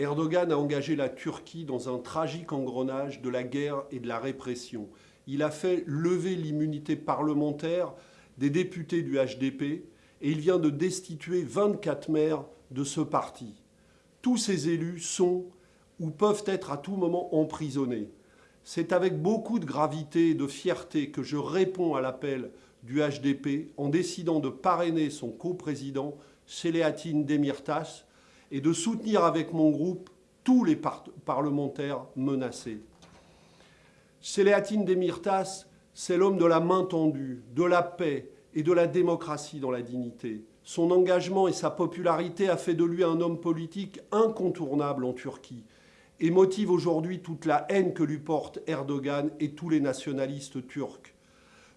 Erdogan a engagé la Turquie dans un tragique engrenage de la guerre et de la répression. Il a fait lever l'immunité parlementaire des députés du HDP et il vient de destituer 24 maires de ce parti. Tous ces élus sont ou peuvent être à tout moment emprisonnés. C'est avec beaucoup de gravité et de fierté que je réponds à l'appel du HDP en décidant de parrainer son coprésident, Selahattin Demirtas, et de soutenir avec mon groupe tous les parlementaires menacés. Selahattin Demirtas, c'est l'homme de la main tendue, de la paix et de la démocratie dans la dignité. Son engagement et sa popularité a fait de lui un homme politique incontournable en Turquie et motive aujourd'hui toute la haine que lui portent Erdogan et tous les nationalistes turcs.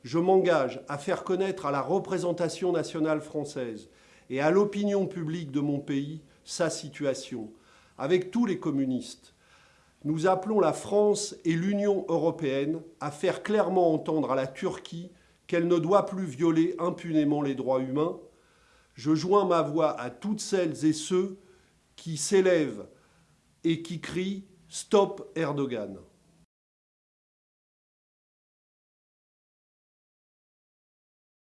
Je m'engage à faire connaître à la représentation nationale française et à l'opinion publique de mon pays sa situation, avec tous les communistes. Nous appelons la France et l'Union européenne à faire clairement entendre à la Turquie qu'elle ne doit plus violer impunément les droits humains. Je joins ma voix à toutes celles et ceux qui s'élèvent et qui crient « Stop Erdogan ».